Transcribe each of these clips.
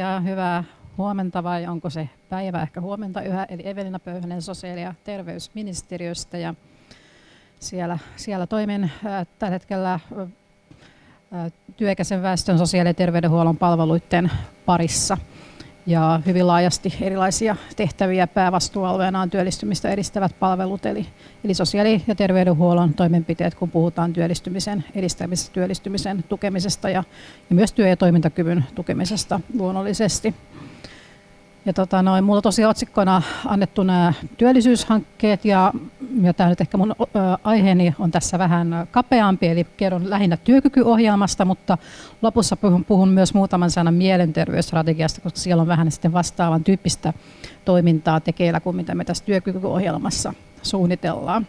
Ja hyvää huomenta vai onko se päivä ehkä huomenta yhä, eli Evelina Pöyhönen sosiaali- ja terveysministeriöstä ja siellä, siellä toimin äh, tällä hetkellä äh, työikäisen väestön sosiaali- ja terveydenhuollon palveluiden parissa ja hyvin laajasti erilaisia tehtäviä päävastuualueena on työllistymistä edistävät palvelut, eli, eli sosiaali- ja terveydenhuollon toimenpiteet, kun puhutaan työllistymisen edistämisestä, työllistymisen tukemisesta ja, ja myös työ- ja toimintakyvyn tukemisesta luonnollisesti. Ja tota, noin, mulla tosiaan otsikkona annettu nämä työllisyyshankkeet ja, ja tämä nyt ehkä mun aiheeni on tässä vähän kapeampi, eli kerron lähinnä työkykyohjelmasta, mutta lopussa puhun, puhun myös muutaman sanan mielenterveysstrategiasta, koska siellä on vähän sitten vastaavan tyyppistä toimintaa tekeillä kuin mitä me tässä työkykyohjelmassa suunnitellaan.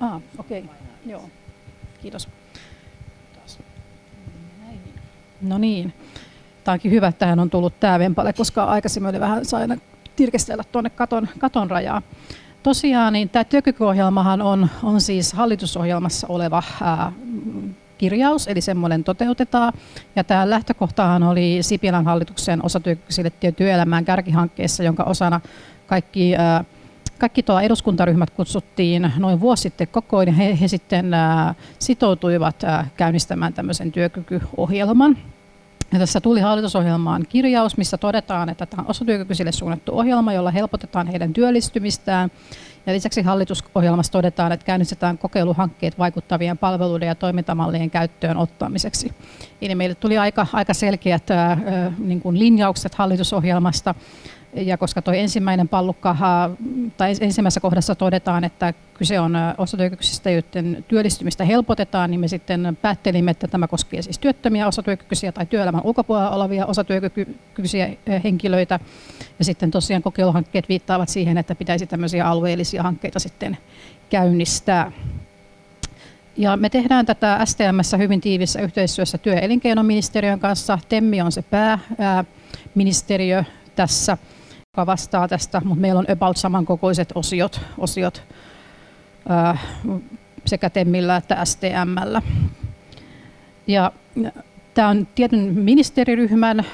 Ah, okei, okay. joo, kiitos. No niin. Tämä onkin hyvä, että hän on tullut tämä vempale, koska aikaisemmin oli vähän saina tirkestellä tuonne katon, katon rajaa. Tosiaan niin tämä työkykyohjelmahan on, on siis hallitusohjelmassa oleva ää, kirjaus, eli semmoinen toteutetaan. Ja tämä lähtökohtahan oli Sipilän hallituksen osatyökykyisille työelämään kärkihankkeessa, jonka osana kaikki ää, kaikki tuo eduskuntaryhmät kutsuttiin noin vuosi sitten kokoon ja he, he sitten ää, sitoutuivat ää, käynnistämään tämmöisen työkykyohjelman. Ja tässä tuli hallitusohjelmaan kirjaus, missä todetaan, että tämä on osatyökykyisille suunnattu ohjelma, jolla helpotetaan heidän työllistymistään. Ja lisäksi hallitusohjelmassa todetaan, että käynnistetään kokeiluhankkeet vaikuttavien palveluiden ja toimintamallien käyttöön ottamiseksi. Eli meille tuli aika, aika selkeät ää, niin kuin linjaukset hallitusohjelmasta ja koska tuo ensimmäinen pallukka, tai ensimmäisessä kohdassa todetaan, että kyse on osatyökykyisistä, joiden työllistymistä helpotetaan, niin me sitten päättelimme, että tämä koskee siis työttömiä osatyökykyisiä tai työelämän ulkopuolella olevia osatyökykyisiä henkilöitä. Ja sitten tosiaan kokeiluhankkeet viittaavat siihen, että pitäisi tämmöisiä alueellisia hankkeita sitten käynnistää. Ja me tehdään tätä STMssä hyvin tiivissä yhteistyössä työ- ja elinkeinoministeriön kanssa. TEMMI on se pääministeriö tässä joka vastaa tästä, mutta meillä on about samankokoiset osiot, osiot sekä TEMillä että STMllä. Ja Tämä on tietyn ministeriryhmän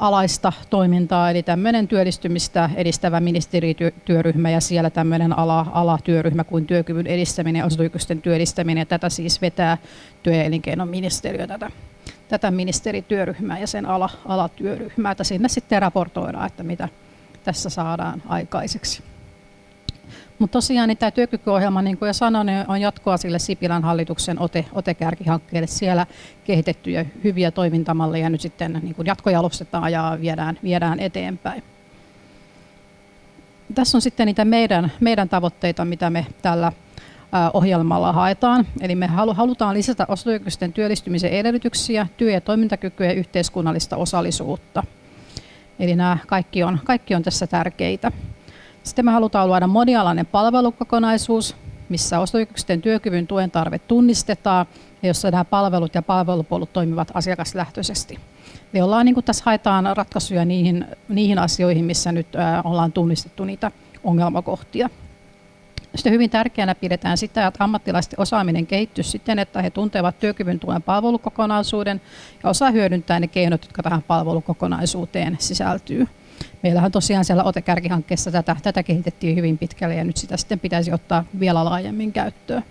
alaista toimintaa, eli tämmöinen työllistymistä edistävä ministerityöryhmä ja siellä tämmöinen ala, alatyöryhmä kuin työkyvyn edistäminen ja osatyökysten työllistäminen. Ja tätä siis vetää työ- ja elinkeinoministeriö tätä, tätä ministerityöryhmää ja sen ala, alatyöryhmää, että sinne sitten raportoidaan, että mitä, tässä saadaan aikaiseksi. Mutta tosiaan niin tämä työkykyohjelma, niin kuin jo sanoin, niin on jatkoa sille Sipilän hallituksen ote, otekärkihankkeelle. Siellä kehitettyjä hyviä toimintamalleja nyt sitten niin kuin jatkojalostetaan ja viedään, viedään eteenpäin. Tässä on sitten niitä meidän, meidän tavoitteita, mitä me tällä ohjelmalla haetaan. Eli me halutaan lisätä osatyökykyisten työllistymisen edellytyksiä, työ- ja toimintakykyä ja yhteiskunnallista osallisuutta – Eli nämä kaikki on, kaikki on tässä tärkeitä. Sitten me halutaan luoda monialainen palvelukokonaisuus, missä ostoyksikösten työkyvyn tuen tarve tunnistetaan ja jossa nämä palvelut ja palvelupolut toimivat asiakaslähtöisesti. Eli ollaan, niin tässä haetaan ratkaisuja niihin, niihin asioihin, missä nyt ollaan tunnistettu niitä ongelmakohtia. Sitten hyvin tärkeänä pidetään sitä, että ammattilaisten osaaminen kehittyy siten, että he tuntevat työkyvyn tuen palvelukokonaisuuden ja osaa hyödyntää ne keinot, jotka tähän palvelukokonaisuuteen sisältyy. Meillähän tosiaan siellä OTE-kärkihankkeessa tätä, tätä kehitettiin hyvin pitkälle ja nyt sitä sitten pitäisi ottaa vielä laajemmin käyttöön.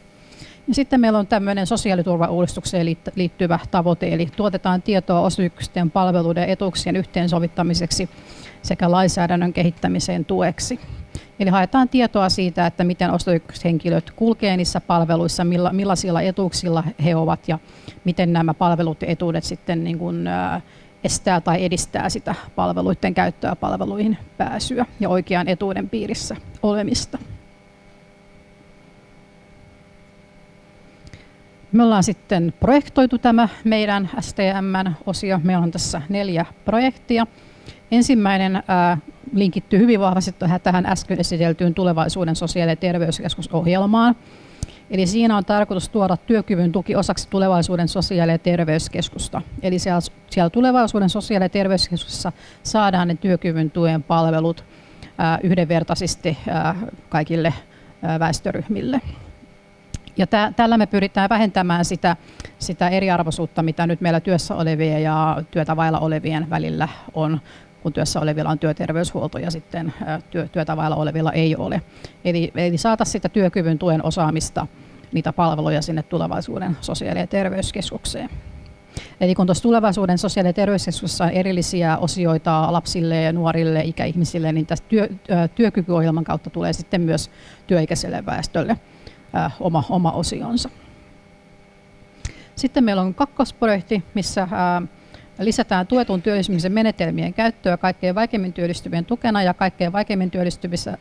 Ja sitten meillä on tämmöinen sosiaaliturvauudistukseen liittyvä tavoite, eli tuotetaan tietoa osyksisten palveluiden etuuksien yhteensovittamiseksi sekä lainsäädännön kehittämiseen tueksi. Eli haetaan tietoa siitä, että miten ostoykköshenkilöt kulkee niissä palveluissa, milla, millaisilla etuuksilla he ovat ja miten nämä palvelut ja etuudet sitten niin kuin, ää, estää tai edistää sitä palveluiden käyttöä palveluihin pääsyä ja oikean etuuden piirissä olemista. Me ollaan sitten projektoitu tämä meidän STM-osio. Meillä on tässä neljä projektia. Ensimmäinen linkittyy hyvin vahvasti tähän äsken esiteltyyn tulevaisuuden sosiaali- ja terveyskeskusohjelmaan. Eli siinä on tarkoitus tuoda työkyvyn tuki osaksi tulevaisuuden sosiaali- ja terveyskeskusta. Eli siellä, siellä tulevaisuuden sosiaali- ja terveyskeskuksessa saadaan ne työkyvyn tuen palvelut ää, yhdenvertaisesti ää, kaikille ää, väestöryhmille. Ja tä, tällä me pyritään vähentämään sitä, sitä eriarvoisuutta, mitä nyt meillä työssä olevien ja työtä vailla olevien välillä on kun työssä olevilla on työterveyshuolto ja sitten työ, työtä vailla olevilla ei ole. Eli, eli saata sitä työkyvyn tuen osaamista, niitä palveluja sinne tulevaisuuden sosiaali- ja terveyskeskukseen. Eli kun tuossa tulevaisuuden sosiaali- ja terveyskeskuksessa on erillisiä osioita lapsille ja nuorille ikäihmisille, niin tästä työ, työkykyohjelman kautta tulee sitten myös työikäiselle väestölle oma, oma osionsa. Sitten meillä on kakkosprojekti, missä lisätään tuetun työllistymisen menetelmien käyttöä kaikkein vaikeimmin työllistyvien tukena ja kaikkein vaikeimmin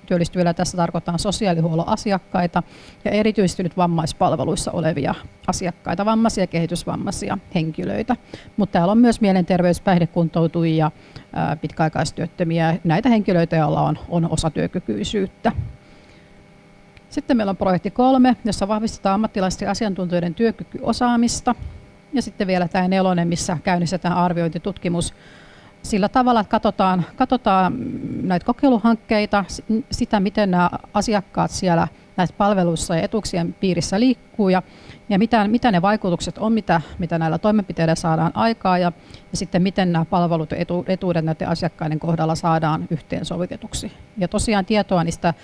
työllistyvillä tässä tarkoittaa sosiaalihuollon asiakkaita ja erityisesti nyt vammaispalveluissa olevia asiakkaita, vammaisia ja kehitysvammaisia henkilöitä. Mutta täällä on myös mielenterveys, päihdekuntoutujia, pitkäaikaistyöttömiä, näitä henkilöitä, joilla on, on osatyökykyisyyttä. Sitten meillä on projekti kolme, jossa vahvistetaan ammattilaisten asiantuntijoiden työkykyosaamista ja sitten vielä tämä nelonen, missä käynnistetään arviointitutkimus sillä tavalla, että katsotaan, katsotaan näitä kokeiluhankkeita, sitä miten nämä asiakkaat siellä näissä palveluissa ja etuuksien piirissä liikkuu ja, ja mitä, mitä ne vaikutukset on, mitä, mitä näillä toimenpiteillä saadaan aikaa ja, ja sitten miten nämä palvelut ja etu, etuudet näiden asiakkaiden kohdalla saadaan yhteensovitetuksi. Ja tosiaan tietoa niistä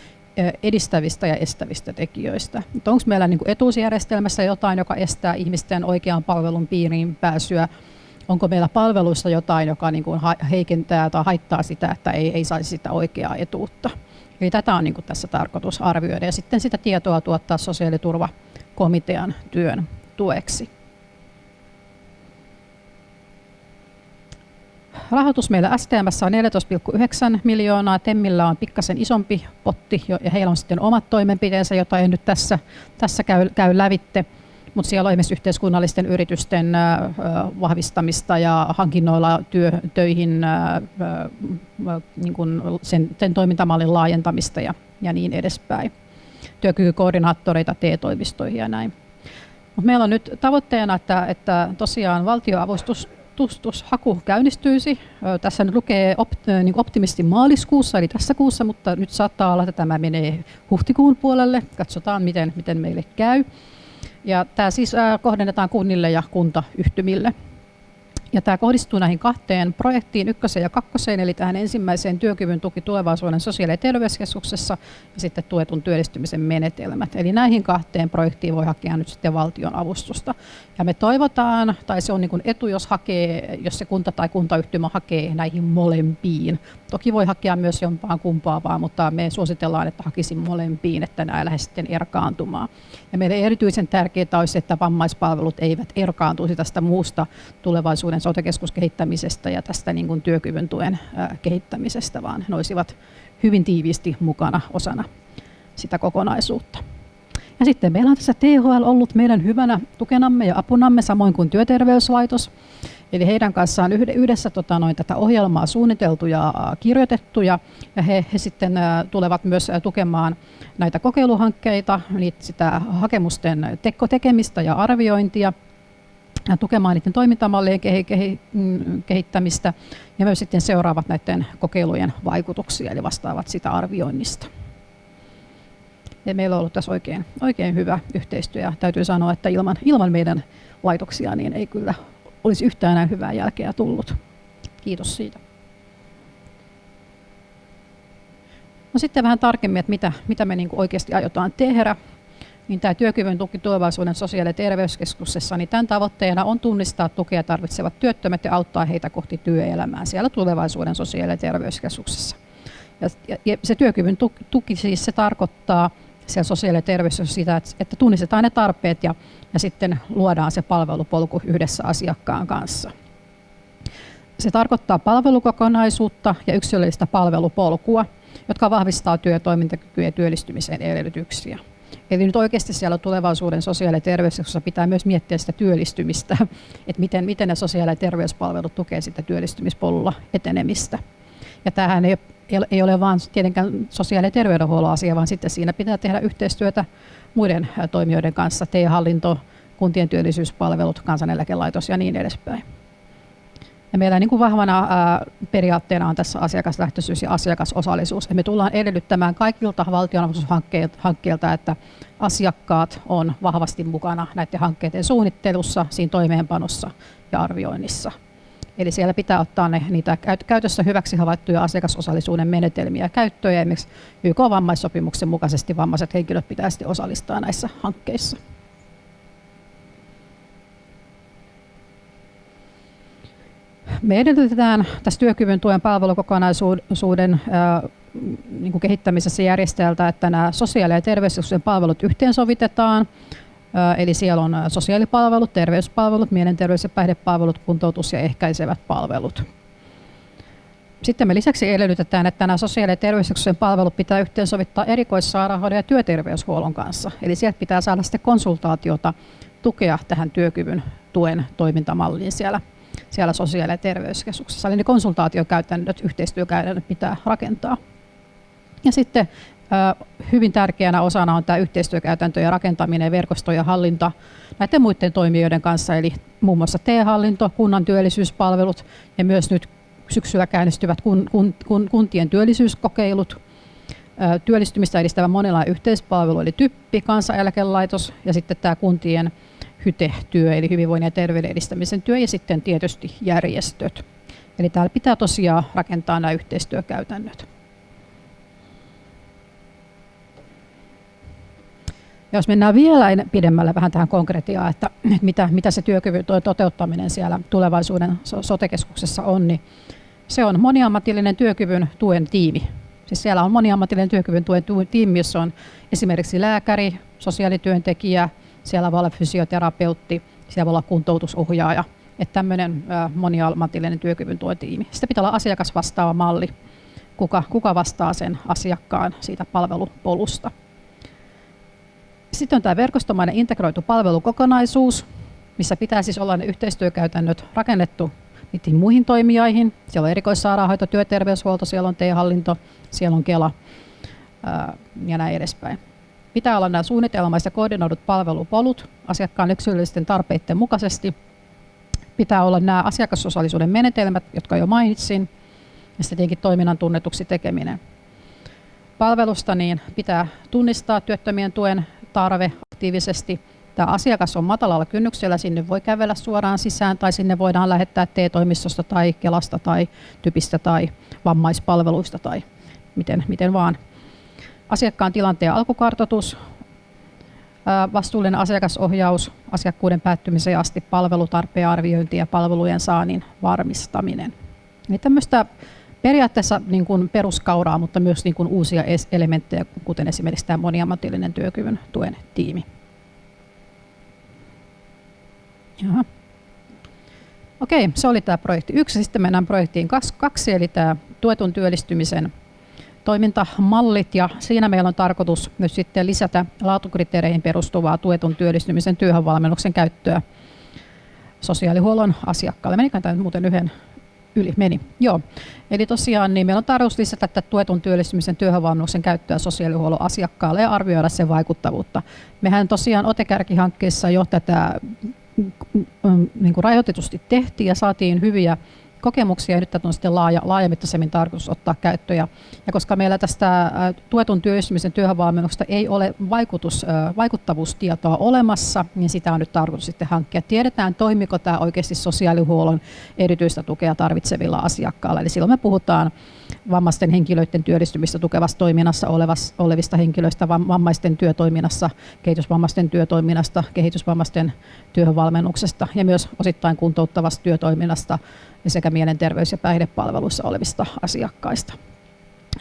edistävistä ja estävistä tekijöistä. Onko meillä niin etuusjärjestelmässä jotain, joka estää ihmisten oikean palvelun piiriin pääsyä? Onko meillä palveluissa jotain, joka niin kuin heikentää tai haittaa sitä, että ei, ei saisi sitä oikeaa etuutta? Eli tätä on niin kuin tässä tarkoitus arvioida ja sitten sitä tietoa tuottaa sosiaaliturvakomitean työn tueksi. Rahoitus meillä STMssä on 14,9 miljoonaa, Temmillä on pikkasen isompi potti ja heillä on sitten omat toimenpiteensä, joita ei nyt tässä, tässä käy, käy lävitte. Mutta siellä on esimerkiksi yhteiskunnallisten yritysten vahvistamista ja hankinnoilla työ, töihin niin kun sen, sen toimintamallin laajentamista ja, ja niin edespäin. Työkykykoordinaattoreita TE-toimistoihin ja näin. Mut meillä on nyt tavoitteena, että, että tosiaan valtioavustus tutustushaku käynnistyisi. Tässä nyt lukee niin optimisti maaliskuussa, eli tässä kuussa, mutta nyt saattaa olla, että tämä menee huhtikuun puolelle. Katsotaan, miten, miten meille käy. Ja tämä siis kohdennetaan kunnille ja kuntayhtymille. Ja tämä kohdistuu näihin kahteen projektiin, ykköseen ja kakkoseen, eli tähän ensimmäiseen työkyvyn tuki tulevaisuuden sosiaali- ja terveyskeskuksessa ja sitten tuetun työllistymisen menetelmät. Eli näihin kahteen projektiin voi hakea nyt sitten valtion avustusta. Ja me toivotaan, tai se on niin kuin etu, jos, hakee, jos se kunta tai kuntayhtymä hakee näihin molempiin. Toki voi hakea myös jompaan kumpaa vaan, mutta me suositellaan, että hakisin molempiin, että nämä lähde sitten erkaantumaan. Ja meille erityisen tärkeää olisi, että vammaispalvelut eivät erkaantuisi tästä muusta tulevaisuuden sote-keskuskehittämisestä ja tästä niin kuin työkyvyn tuen kehittämisestä, vaan ne olisivat hyvin tiiviisti mukana osana sitä kokonaisuutta. Ja sitten meillä on tässä THL ollut meidän hyvänä tukenamme ja apunamme, samoin kuin työterveyslaitos. Eli heidän kanssaan yhdessä tota, noin, tätä ohjelmaa suunniteltu ja kirjoitettu, ja, he, he sitten tulevat myös tukemaan näitä kokeiluhankkeita, niitä sitä hakemusten teko tekemistä ja arviointia, ja tukemaan niiden toimintamallien mm, kehittämistä ja myös sitten seuraavat näiden kokeilujen vaikutuksia, eli vastaavat sitä arvioinnista. Ja meillä on ollut tässä oikein, oikein hyvä yhteistyö ja täytyy sanoa, että ilman, ilman meidän laitoksia niin ei kyllä olisi yhtään enää hyvää jälkeä tullut. Kiitos siitä. No sitten vähän tarkemmin, että mitä, mitä me niin oikeasti aiotaan tehdä. Niin tämä työkyvyn tuki tulevaisuuden sosiaali- ja terveyskeskuksessa, niin tämän tavoitteena on tunnistaa tukea tarvitsevat työttömät ja auttaa heitä kohti työelämää siellä tulevaisuuden sosiaali- ja terveyskeskuksessa. Ja, ja se työkyvyn tuki, tuki siis se tarkoittaa siellä sosiaali- ja terveys sitä, että, että tunnistetaan ne tarpeet ja, ja sitten luodaan se palvelupolku yhdessä asiakkaan kanssa. Se tarkoittaa palvelukokonaisuutta ja yksilöllistä palvelupolkua, jotka vahvistaa työtoimintakykyä ja työllistymisen edellytyksiä. Eli nyt oikeasti siellä tulevaisuuden sosiaali- ja terveyskeskuksessa pitää myös miettiä sitä työllistymistä, että miten, miten ne sosiaali- ja terveyspalvelut tukevat sitä työllistymispolulla etenemistä. Ja tämähän ei ei ole vain tietenkään sosiaali- ja terveydenhuollon asia, vaan sitten siinä pitää tehdä yhteistyötä muiden toimijoiden kanssa, TE-hallinto, kuntien työllisyyspalvelut, kansaneläkelaitos ja niin edespäin. Ja meillä niin kuin vahvana periaatteena on tässä asiakaslähtöisyys ja asiakasosallisuus. Ja me tullaan edellyttämään kaikilta valtionavustushankkeilta, että asiakkaat on vahvasti mukana näiden hankkeiden suunnittelussa, siinä toimeenpanossa ja arvioinnissa. Eli siellä pitää ottaa ne, niitä käytössä hyväksi havaittuja asiakasosallisuuden menetelmiä käyttöön. Ja esimerkiksi YK-vammaissopimuksen mukaisesti vammaiset henkilöt pitäisi osallistaa näissä hankkeissa. Me edellytetään tässä työkyvyn tuen palvelukokonaisuuden niin kehittämisessä järjestäjältä, että nämä sosiaali- ja terveyskeskuksen palvelut yhteensovitetaan. Eli siellä on sosiaalipalvelut, terveyspalvelut, mielenterveys- ja päihdepalvelut, kuntoutus- ja ehkäisevät palvelut. Sitten me lisäksi edellytetään, että nämä sosiaali- ja terveyskeskuksen palvelut pitää yhteensovittaa erikoissairaanhoidon ja työterveyshuollon kanssa. Eli sieltä pitää saada sitten konsultaatiota, tukea tähän työkyvyn tuen toimintamalliin siellä siellä sosiaali- ja terveyskeskuksessa. Eli ne konsultaatiokäytännöt, yhteistyökäytännöt pitää rakentaa. Ja sitten hyvin tärkeänä osana on tämä yhteistyökäytäntöjen rakentaminen, verkosto ja hallinta näiden muiden toimijoiden kanssa, eli muun muassa T-hallinto, kunnan työllisyyspalvelut ja myös nyt syksyllä käynnistyvät kun, kun, kun, kuntien työllisyyskokeilut, työllistymistä edistävä monenlainen yhteispalvelu, eli TYPPI, kansaneläkelaitos ja sitten tämä kuntien HYTE-työ, eli hyvinvoinnin ja terveyden edistämisen työ, ja sitten tietysti järjestöt. Eli täällä pitää tosiaan rakentaa nämä yhteistyökäytännöt. Ja jos mennään vielä pidemmälle vähän tähän konkretiaan, että mitä, mitä se työkyvyn toteuttaminen siellä tulevaisuuden sotekeskuksessa on, niin se on moniammatillinen työkyvyn tuen tiimi. Siis siellä on moniammatillinen työkyvyn tuen tiimi, jossa on esimerkiksi lääkäri, sosiaalityöntekijä, siellä voi olla fysioterapeutti, siellä voi olla kuntoutusohjaaja. Että tämmöinen moniammatillinen työkyvyn tiimi. Sitten pitää olla asiakasvastaava malli, kuka, kuka vastaa sen asiakkaan siitä palvelupolusta. Sitten on tämä verkostomainen integroitu palvelukokonaisuus, missä pitää siis olla ne yhteistyökäytännöt rakennettu niihin muihin toimijoihin. Siellä on erikoissairaanhoito, työterveyshuolto, siellä on T-hallinto, siellä on Kela ja näin edespäin. Pitää olla nämä suunnitelmaiset ja koordinoidut palvelupolut asiakkaan yksilöllisten tarpeiden mukaisesti. Pitää olla nämä asiakasosallisuuden menetelmät, jotka jo mainitsin, ja sitten tietenkin toiminnan tunnetuksi tekeminen. Palvelusta niin pitää tunnistaa työttömien tuen tarve aktiivisesti. Tämä asiakas on matalalla kynnyksellä, sinne voi kävellä suoraan sisään tai sinne voidaan lähettää T-toimistosta tai Kelasta tai Typistä tai vammaispalveluista tai miten, miten vaan asiakkaan tilanteen alkukartoitus, vastuullinen asiakasohjaus asiakkuuden päättymiseen asti, palvelutarpeen arviointi ja palvelujen saannin varmistaminen. Eli tämmöistä periaatteessa niin kuin peruskauraa, mutta myös niin kuin uusia elementtejä, kuten esimerkiksi tämä moniammatillinen työkyvyn tuen tiimi. Jaha. Okei, se oli tämä projekti yksi. Sitten mennään projektiin kaksi, eli tämä tuetun työllistymisen toimintamallit ja siinä meillä on tarkoitus myös sitten lisätä laatukriteereihin perustuvaa tuetun työllistymisen työhönvalmennuksen käyttöä sosiaalihuollon asiakkaalle. Menikään tämä muuten yhden yli? Meni. Joo. Eli tosiaan niin meillä on tarkoitus lisätä tätä tuetun työllistymisen työhönvalmennuksen käyttöä sosiaalihuollon asiakkaalle ja arvioida sen vaikuttavuutta. Mehän tosiaan OTE-kärkihankkeessa jo tätä mm, mm, niin kuin rajoitetusti tehtiin ja saatiin hyviä kokemuksia ja nyt tätä on sitten laaja, laajamittaisemmin tarkoitus ottaa käyttöön. Ja, ja koska meillä tästä tuetun työllistymisen työhönvalmennuksesta ei ole vaikutus, vaikuttavuustietoa olemassa, niin sitä on nyt tarkoitus sitten hankkia. Tiedetään, toimiko tämä oikeasti sosiaalihuollon erityistä tukea tarvitsevilla asiakkailla. Eli silloin me puhutaan vammaisten henkilöiden työllistymistä tukevassa toiminnassa olevista henkilöistä, vammaisten työtoiminnassa, kehitysvammaisten työtoiminnasta, kehitysvammaisten työhönvalmennuksesta ja myös osittain kuntouttavasta työtoiminnasta sekä mielenterveys- ja päihdepalveluissa olevista asiakkaista.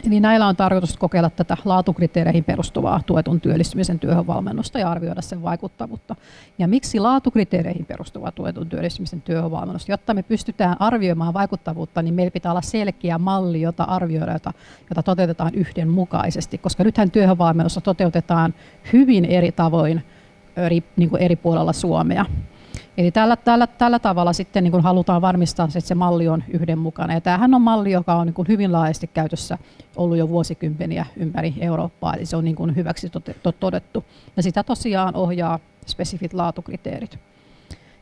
Eli näillä on tarkoitus kokeilla tätä laatukriteereihin perustuvaa tuetun työllistymisen työhönvalmennusta ja arvioida sen vaikuttavuutta. Ja miksi laatukriteereihin perustuvaa tuetun työllistymisen työhönvalmennusta? Jotta me pystytään arvioimaan vaikuttavuutta, niin meillä pitää olla selkeä malli, jota arvioidaan, jota, jota toteutetaan yhdenmukaisesti, koska nythän työhönvalmennusta toteutetaan hyvin eri tavoin eri, niin kuin eri puolella Suomea. Eli tällä, tällä, tällä tavalla sitten niin kuin halutaan varmistaa, että se malli on yhdenmukainen. Ja tämähän on malli, joka on niin kuin hyvin laajasti käytössä ollut jo vuosikymmeniä ympäri Eurooppaa, eli se on niin kuin hyväksi todettu. Ja sitä tosiaan ohjaa spesifit laatukriteerit.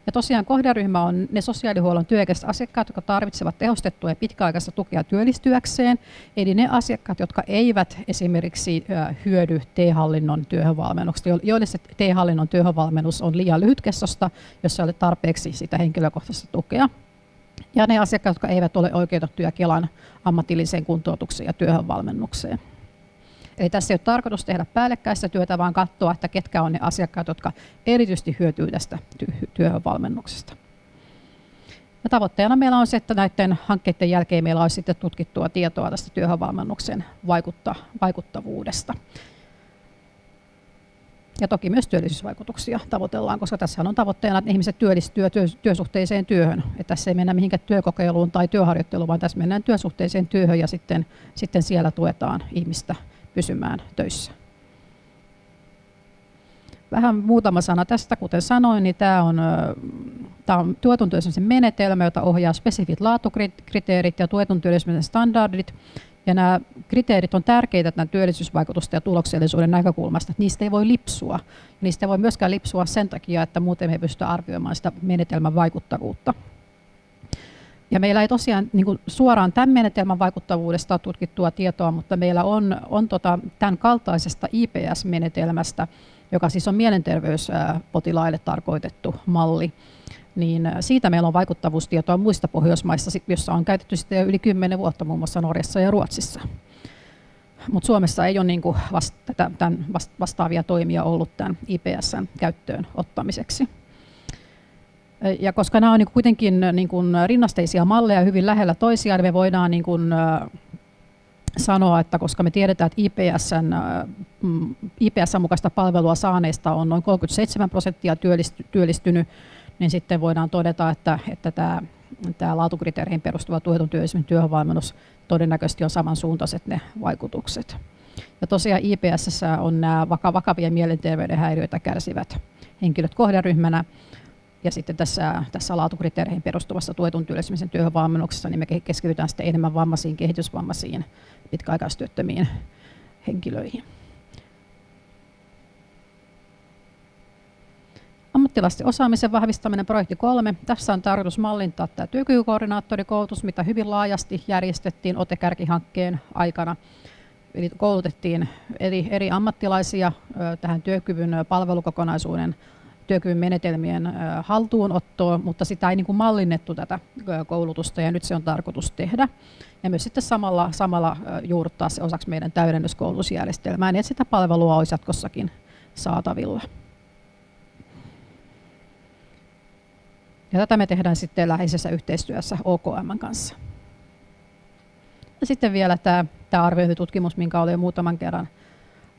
Ja tosiaan kohderyhmä on ne sosiaalihuollon työikäiset asiakkaat, jotka tarvitsevat tehostettua ja pitkäaikaista tukea työllistyäkseen, eli ne asiakkaat, jotka eivät esimerkiksi hyödy T-hallinnon työhönvalmennuksesta, joille se T-hallinnon työhönvalmennus on liian lyhytkestosta, jos ei ole tarpeeksi sitä henkilökohtaista tukea. Ja ne asiakkaat, jotka eivät ole oikeutettuja Kelan ammatilliseen kuntoutukseen ja työhönvalmennukseen. Eli tässä ei ole tarkoitus tehdä päällekkäistä työtä, vaan katsoa, että ketkä on ne asiakkaat, jotka erityisesti hyötyy tästä työhönvalmennuksesta. Ja tavoitteena meillä on se, että näiden hankkeiden jälkeen meillä olisi sitten tutkittua tietoa tästä työhönvalmennuksen vaikutta, vaikuttavuudesta. Ja toki myös työllisyysvaikutuksia tavoitellaan, koska tässä on tavoitteena, että ihmiset työllistyvät työ, työsuhteiseen työhön. Että tässä ei mennä mihinkään työkokeiluun tai työharjoitteluun, vaan tässä mennään työsuhteiseen työhön ja sitten, sitten siellä tuetaan ihmistä pysymään töissä. Vähän muutama sana tästä, kuten sanoin, niin tämä on, tämä on tuetun työllisyyden menetelmä, jota ohjaa spesifit laatukriteerit ja tuetun työllisyyden standardit. Ja nämä kriteerit on tärkeitä tämän työllisyysvaikutusten ja tuloksellisuuden näkökulmasta, että niistä ei voi lipsua. Niistä ei voi myöskään lipsua sen takia, että muuten me ei pystytä arvioimaan sitä menetelmän vaikuttavuutta. Ja meillä ei tosiaan niin kuin suoraan tämän menetelmän vaikuttavuudesta ole tutkittua tietoa, mutta meillä on, on tota, tämän kaltaisesta IPS-menetelmästä, joka siis on mielenterveyspotilaille tarkoitettu malli, niin siitä meillä on vaikuttavuustietoa muista Pohjoismaista, jossa on käytetty sitten jo yli 10 vuotta muun muassa Norjassa ja Ruotsissa. Mutta Suomessa ei ole niin vasta, tämän vastaavia toimia ollut tämän IPSn käyttöön ottamiseksi. Ja koska nämä on niin kuitenkin niin kuin rinnasteisia malleja hyvin lähellä toisiaan, me voidaan niin kuin sanoa, että koska me tiedetään, että IPSn, mm, IPSn mukaista palvelua saaneista on noin 37 prosenttia työllistynyt, niin sitten voidaan todeta, että, että tämä, tämä laatukriteereihin perustuva tuetun työllisyyden työhönvalmennus todennäköisesti on samansuuntaiset ne vaikutukset. Ja tosiaan IPS on nämä vakavia mielenterveyden häiriöitä kärsivät henkilöt kohderyhmänä, ja sitten tässä, tässä laatukriteereihin perustuvassa tuetun työllistymisen työhönvalmennuksessa niin me keskitytään sitten enemmän vammaisiin, kehitysvammaisiin, pitkäaikaistyöttömiin henkilöihin. Ammattilaisten osaamisen vahvistaminen projekti kolme. Tässä on tarkoitus mallintaa tämä työkykykoordinaattorikoulutus, mitä hyvin laajasti järjestettiin OTE-kärkihankkeen aikana. Eli koulutettiin eri, eri ammattilaisia tähän työkyvyn palvelukokonaisuuden työkyvyn menetelmien haltuunottoa, mutta sitä ei niin kuin mallinnettu tätä koulutusta ja nyt se on tarkoitus tehdä. Ja myös sitten samalla, samalla juurruttaa se osaksi meidän täydennyskoulutusjärjestelmää, niin että sitä palvelua olisi jatkossakin saatavilla. Ja tätä me tehdään sitten läheisessä yhteistyössä OKM kanssa. Ja sitten vielä tämä, tämä arviointitutkimus, minkä olen jo muutaman kerran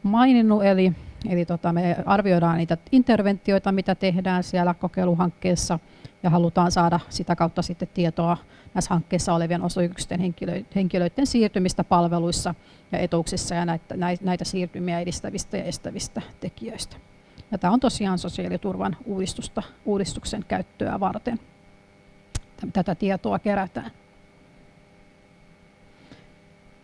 maininnut, eli Eli tota, me arvioidaan niitä interventioita, mitä tehdään siellä kokeiluhankkeessa ja halutaan saada sitä kautta sitten tietoa näissä hankkeessa olevien osoitusten henkilöiden siirtymistä palveluissa ja etuuksissa ja näitä, näitä siirtymiä edistävistä ja estävistä tekijöistä. Ja tämä on tosiaan sosiaaliturvan uudistusta, uudistuksen käyttöä varten. Tätä tietoa kerätään.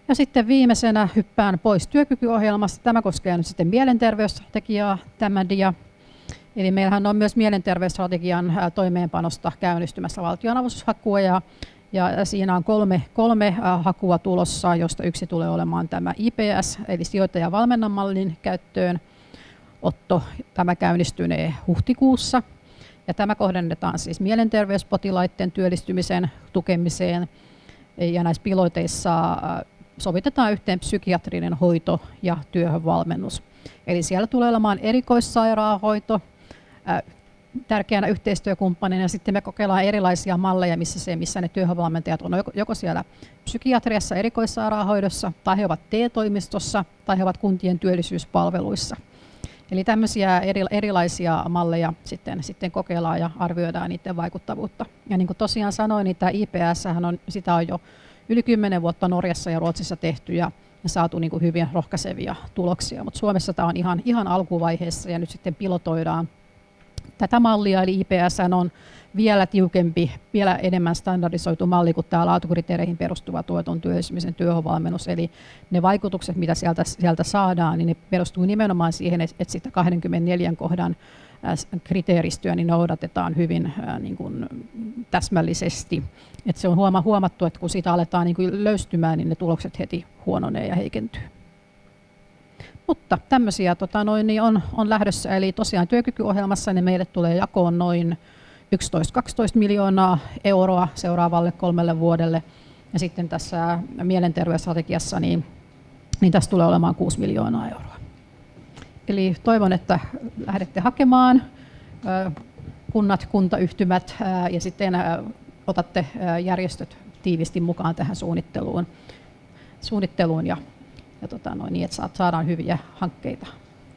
Ja sitten viimeisenä hyppään pois työkykyohjelmasta. Tämä koskee nyt sitten mielenterveysstrategiaa, tämä dia. Eli meillähän on myös mielenterveysstrategian toimeenpanosta käynnistymässä valtionavustushakua ja, ja siinä on kolme, kolme hakua tulossa, josta yksi tulee olemaan tämä IPS, eli sijoittaja valmennan mallin käyttöön. Otto, tämä käynnistynee huhtikuussa. Ja tämä kohdennetaan siis mielenterveyspotilaiden työllistymisen tukemiseen. Ja näissä piloteissa sovitetaan yhteen psykiatrinen hoito ja työhönvalmennus. Eli siellä tulee olemaan erikoissairaanhoito tärkeänä yhteistyökumppanina ja sitten me kokeillaan erilaisia malleja, missä, se, missä ne työhönvalmentajat on joko siellä psykiatriassa erikoissairaanhoidossa tai he ovat T-toimistossa tai he ovat kuntien työllisyyspalveluissa. Eli tämmöisiä eri, erilaisia malleja sitten, sitten kokeillaan ja arvioidaan niiden vaikuttavuutta. Ja niin kuin tosiaan sanoin, niin tämä IPS on, sitä on jo yli 10 vuotta Norjassa ja Ruotsissa tehty ja, saatu niin kuin hyviä rohkaisevia tuloksia. Mutta Suomessa tämä on ihan, ihan alkuvaiheessa ja nyt sitten pilotoidaan Tätä mallia eli IPS on vielä tiukempi, vielä enemmän standardisoitu malli kuin tämä laatukriteereihin perustuva tuoton työllistymisen työhönvalmennus. Eli ne vaikutukset, mitä sieltä, sieltä saadaan, niin ne perustuu nimenomaan siihen, että sitä 24 kohdan kriteeristöä niin noudatetaan hyvin niin kuin täsmällisesti. Et se on huomattu, että kun sitä aletaan niin kuin löystymään, niin ne tulokset heti huononee ja heikentyy. Mutta tämmöisiä tota, noin, niin on, on lähdössä, eli tosiaan työkykyohjelmassa niin meille tulee jakoon noin 11-12 miljoonaa euroa seuraavalle kolmelle vuodelle. Ja sitten tässä mielenterveysstrategiassa niin, niin tässä tulee olemaan 6 miljoonaa euroa. Eli toivon, että lähdette hakemaan kunnat, kuntayhtymät ja sitten otatte järjestöt tiivisti mukaan tähän suunnitteluun, suunnitteluun ja, ja tota noin, niin, että saadaan hyviä hankkeita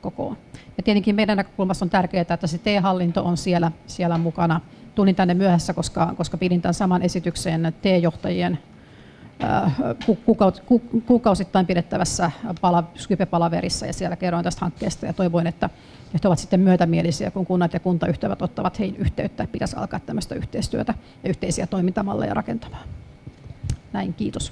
kokoon. Ja tietenkin meidän näkökulmasta on tärkeää, että se T-hallinto on siellä, siellä mukana. Tulin tänne myöhässä, koska, koska pidin tämän saman esityksen T-johtajien kuukausittain pidettävässä Skype-palaverissa ja siellä kerroin tästä hankkeesta ja toivoin, että, he ovat sitten myötämielisiä, kun kunnat ja kuntayhtyvät ottavat heihin yhteyttä, pitäisi alkaa tämmöistä yhteistyötä ja yhteisiä toimintamalleja rakentamaan. Näin, kiitos.